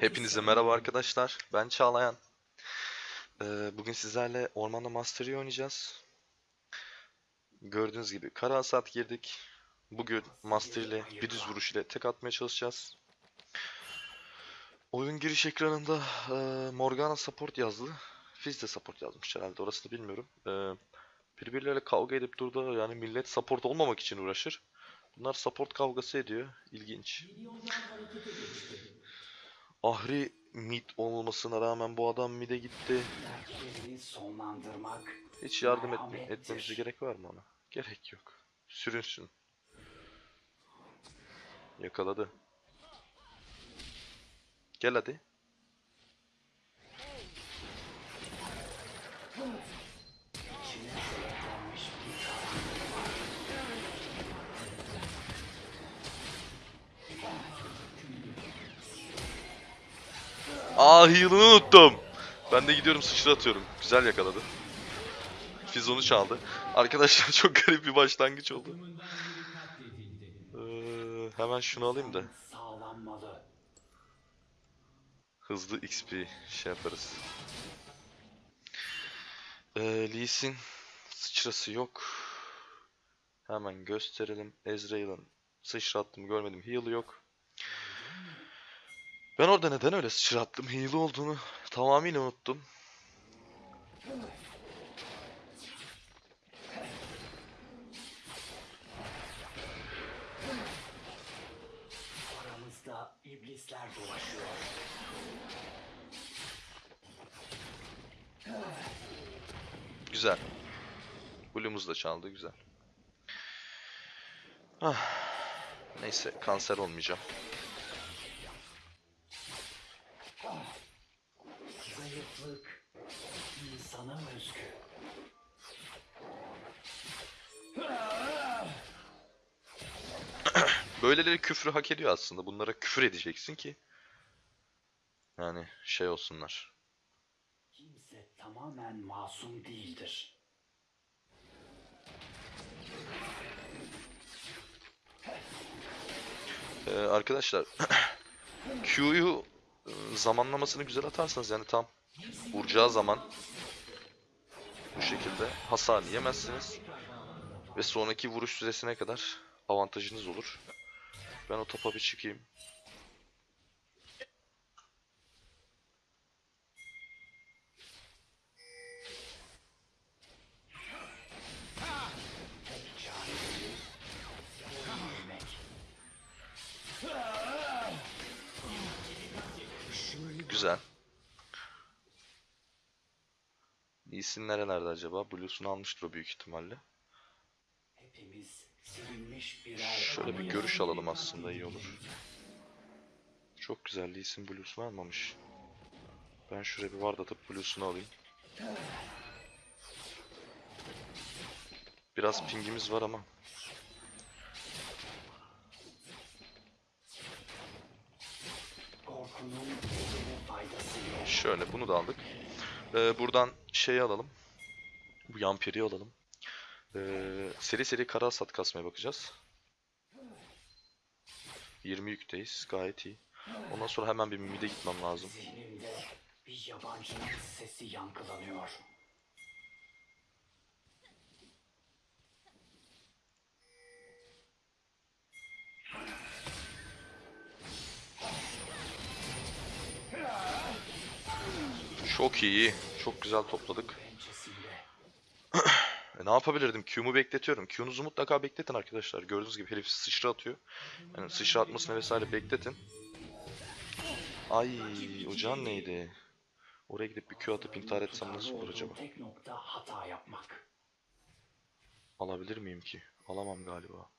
Hepinize merhaba arkadaşlar. Ben Çağlayan. Ee, bugün sizlerle Ormanda Mastery oynayacağız. Gördüğünüz gibi kara hasat girdik. Bugün Master ile bir düz vuruş ile tek atmaya çalışacağız. Oyun giriş ekranında e, Morgana support yazdı. Fizz de support yazmış herhalde orasını bilmiyorum. E, birbirleriyle kavga edip durdu. Yani millet support olmamak için uğraşır. Bunlar support kavgası ediyor. İlginç. Ahri mid olmasına rağmen bu adam mid'e gitti. Hiç yardım etme, etmemize gerek var mı ona? Gerek yok. Sürünsün. Yakaladı. Gel hadi. Aa heal'ını unuttum. Ben de gidiyorum sıçra atıyorum. Güzel yakaladı. Fizz onu çaldı. Arkadaşlar çok garip bir başlangıç oldu. Ee, hemen şunu alayım da. Hızlı XP şey yaparız. Ee, Lee Sin sıçrası yok. Hemen gösterelim. Ezreal'ın sıçrattım görmedim. Heal'ı yok. Ben orada neden öyle sıçrattım? Heal olduğunu tamamıyla unuttum. Aramızda iblisler dolaşıyor. Güzel. Blue'umuz da çaldı. Güzel. Ah. Neyse kanser olmayacağım. Böyleleri küfrü hak ediyor aslında. Bunlara küfür edeceksin ki. Yani şey olsunlar. Kimse tamamen masum değildir. Ee, arkadaşlar Q'yu e, zamanlamasını güzel atarsanız yani tam vuracağı zaman bu şekilde hasar yemezsiniz ve sonraki vuruş süresine kadar avantajınız olur. Ben o topa bir çıkayım. Güzel. Lee'sin nerelerde acaba? Blue'sunu almıştır o büyük ihtimalle. Şöyle bir görüş alalım aslında iyi olur. Çok güzel Lee'sin Blue'sunu almamış. Ben şuraya bir ward atıp Blue'sunu alayım. Biraz pingimiz var ama. Şöyle bunu da aldık. Ee, buradan şeyi alalım. Bu Yampiri'yi alalım. Ee, seri seri kara hasat kasmaya bakacağız. 20 yükteyiz. Gayet iyi. Ondan sonra hemen bir mid'e gitmem lazım. Zihnimde bir yabancının sesi yankılanıyor. Çok iyi. Çok güzel topladık. E, ne yapabilirdim? Q'mu bekletiyorum. Q'nuzu mutlaka bekletin arkadaşlar. Gördüğünüz gibi herif sıçra atıyor. Yani sıçra atmasını vesaire bekletin. Ay o neydi? Oraya gidip bir Q atıp intihar etsem nasıl olur acaba? Alabilir miyim ki? Alamam galiba.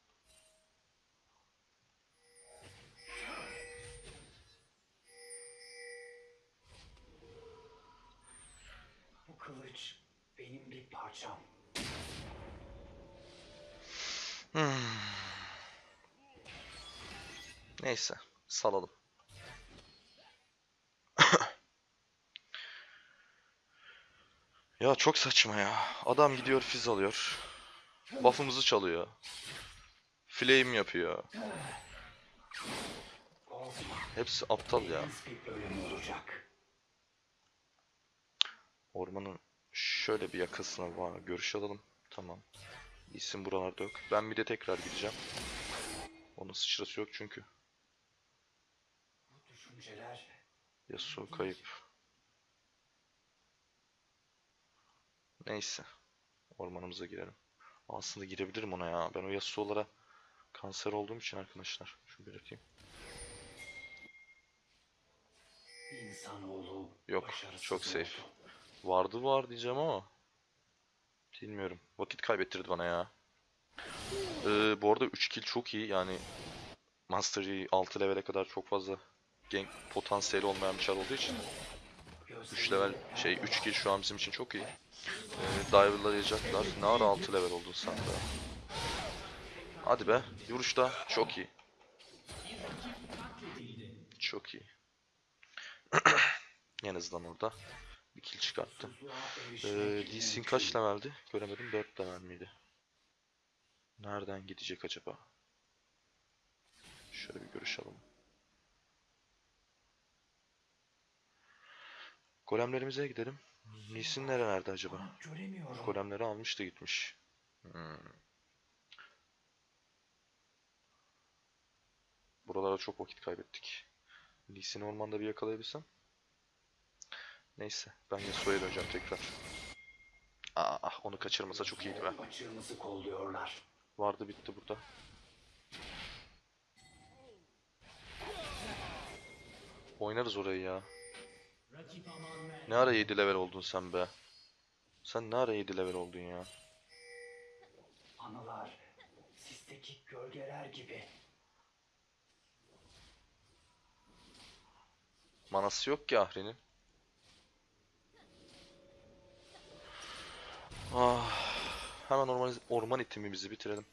Bu kılıç benim bir parçam. Neyse. Salalım. ya çok saçma ya. Adam gidiyor fiz alıyor. Buff'ımızı çalıyor. Flame yapıyor. Hepsi aptal ya. Ormanın şöyle bir yakasına var. Görüş alalım. Tamam. İsim buralarda yok. Ben bir de tekrar gideceğim. Onun sıçrası yok çünkü. Yasuo kayıp. Neyse. Ormanımıza girelim. Aslında girebilirim ona ya. Ben o Yasuo'lara kanser olduğum için arkadaşlar. Şunu belirteyim. insanoğlu Yok, çok safe. oldu. Vardı var diyeceğim ama. Bilmiyorum. Vakit kaybettirdi bana ya. Ee, bu arada 3 kill çok iyi. Yani Master Yi 6 level'e kadar çok fazla gank potansiyeli olmayan bir çar olduğu için 3 level şey 3 kill şu an bizim için çok iyi. Ee, Diver'lar yiyecekler. Ne ara 6 level oldun sen de. Hadi be. Vuruşta çok iyi. Çok iyi. en azından orada bir kill çıkarttım. Ee, Lee Sin kaç leveldi? Göremedim. 4 level miydi? Nereden gidecek acaba? Şöyle bir görüş alalım. Golemlerimize gidelim. Lee Sin nerelerde acaba? Göremiyorum. Golemleri almış da gitmiş. Hmm. Buralara çok vakit kaybettik. Sin'i ormanda bir yakalayabilsem. Neyse ben Yasuo'ya döneceğim tekrar. Aa, onu kaçırmasa çok iyiydi be. Açığımızı kolluyorlar. Vardı bitti burada. Oynarız orayı ya. Ne ara 7 level oldun sen be? Sen ne ara 7 level oldun ya? Anılar sizdeki gölgeler gibi. Manası yok ki Ahri'nin. Ah, hemen orman, orman itimimizi bitirelim.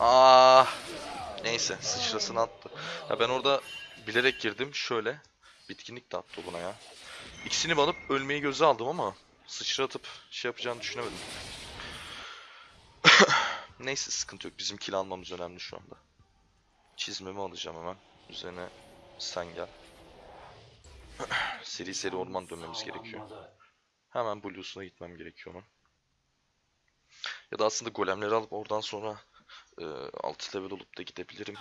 Ah, neyse sıçrasını attı. Ya ben orada bilerek girdim şöyle. Bitkinlik de attı buna ya. İkisini banıp ölmeyi göze aldım ama sıçra atıp şey yapacağını düşünemedim. Neyse sıkıntı yok. Bizim kill almamız önemli şu anda. Çizmemi alacağım hemen. Üzerine sen gel. seri seri orman dönmemiz gerekiyor. Hemen Blues'una gitmem gerekiyor onun. Ya da aslında golemleri alıp oradan sonra e, 6 level olup da gidebilirim.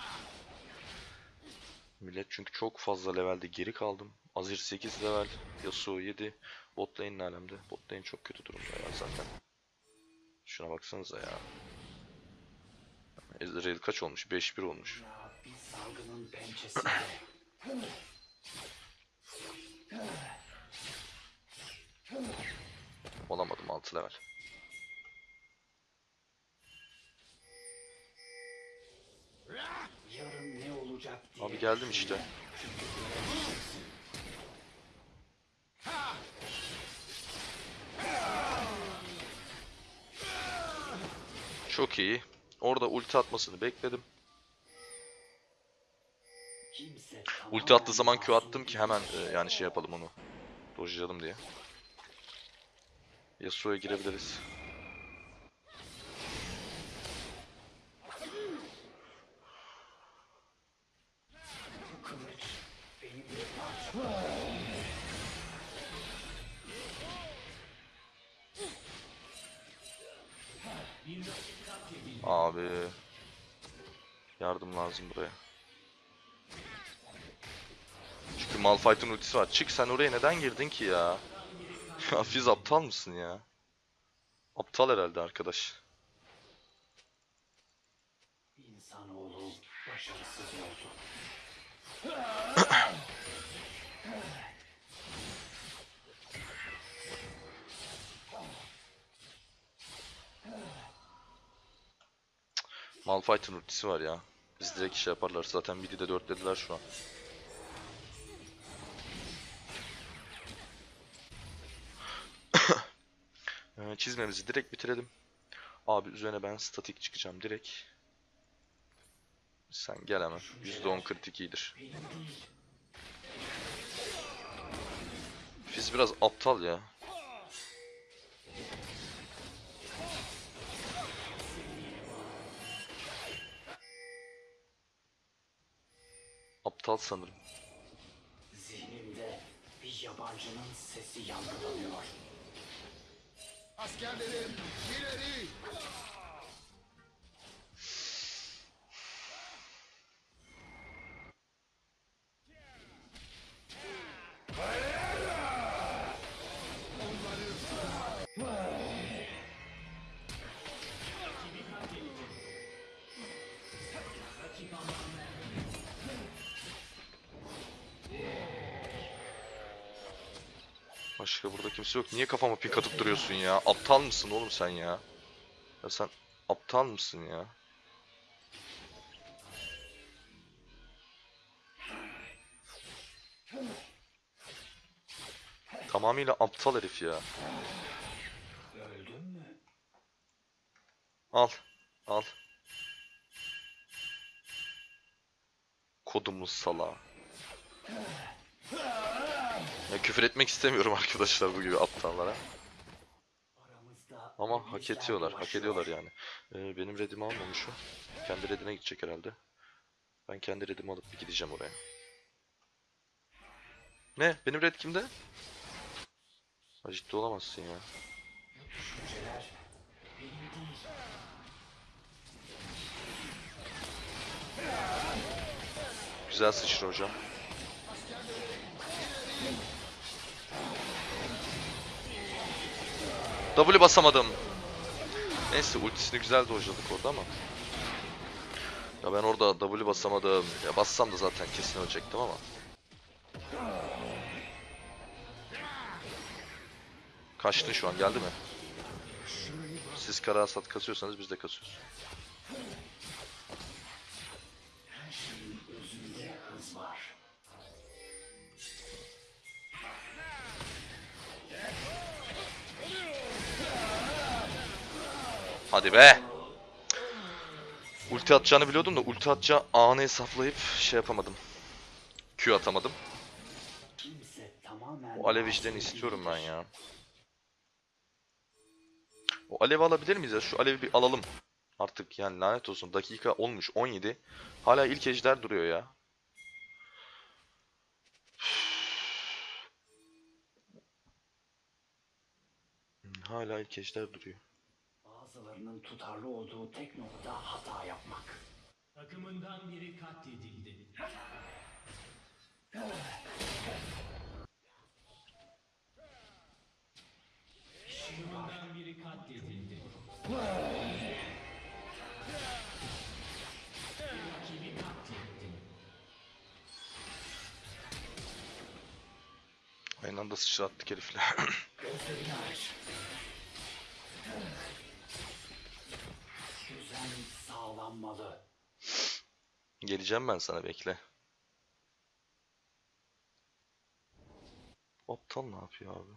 Millet çünkü çok fazla levelde geri kaldım. Azir 8 level, Yasuo 7, bot lane ne alemde? Bot lane çok kötü durumda ya zaten. Şuna baksanıza ya. Ezreal kaç olmuş? 5-1 olmuş. Olamadım 6 level. Abi geldim işte. Çok iyi. Orada ulti atmasını bekledim. Ulti attığı zaman Q attım ki hemen e, yani şey yapalım onu. Dojlayalım diye. Yasuo'ya girebiliriz. Abi. Yardım lazım buraya. Çünkü Malphite'ın ultisi var. Çık sen oraya neden girdin ki ya? Fizz aptal mısın ya? Aptal herhalde arkadaş. İnsanoğlu başarısız oldu. Malphite'ın ultisi var ya. Biz direkt şey yaparlar. Zaten midi de dörtlediler şu an. Ee, Çizmemizi direkt bitirelim. Abi üzerine ben statik çıkacağım direkt. Sen gel hemen. %10 kritik iyidir. Fizz biraz aptal ya. Aptal sanırım. Zihnimde bir yabancının sesi yankılanıyor. Askerlerim ileri! Başka burada kimse yok. Niye kafama pik atıp duruyorsun ya? Aptal mısın oğlum sen ya? Ya sen aptal mısın ya? Tamamıyla aptal herif ya. Al. Al. Kodumuz sala. Ya küfür etmek istemiyorum arkadaşlar bu gibi aptallara. Ama hak ediyorlar, hak ediyorlar yani. Ee, benim redimi almamış o. Kendi redine gidecek herhalde. Ben kendi redimi alıp bir gideceğim oraya. Ne? Benim red kimde? Ha, ciddi olamazsın ya. Güzel sıçra hocam. W basamadım. Neyse ultisini güzel dojladık orada ama. Ya ben orada W basamadım. Ya bassam da zaten kesin ölecektim ama. Kaçtın şu an geldi mi? Siz kara hasat kasıyorsanız biz de kasıyoruz. Hadi be. Ulti atacağını biliyordum da ulti atacağı anı hesaplayıp şey yapamadım. Q atamadım. O alev işlerini istiyorum ben ya. O alevi alabilir miyiz ya? Şu alevi bir alalım. Artık yani lanet olsun. Dakika olmuş 17. Hala ilk ejder duruyor ya. Hala ilk ejder duruyor. Bazılarının tutarlı olduğu tek nokta hata yapmak. Takımından biri katledildi. Takımından biri katledildi. Rakibi katletti. Aynı anda sıçrattık herifle. Gözlerini aç. sağlanmalı. Geleceğim ben sana bekle. Aptal ne yapıyor abi?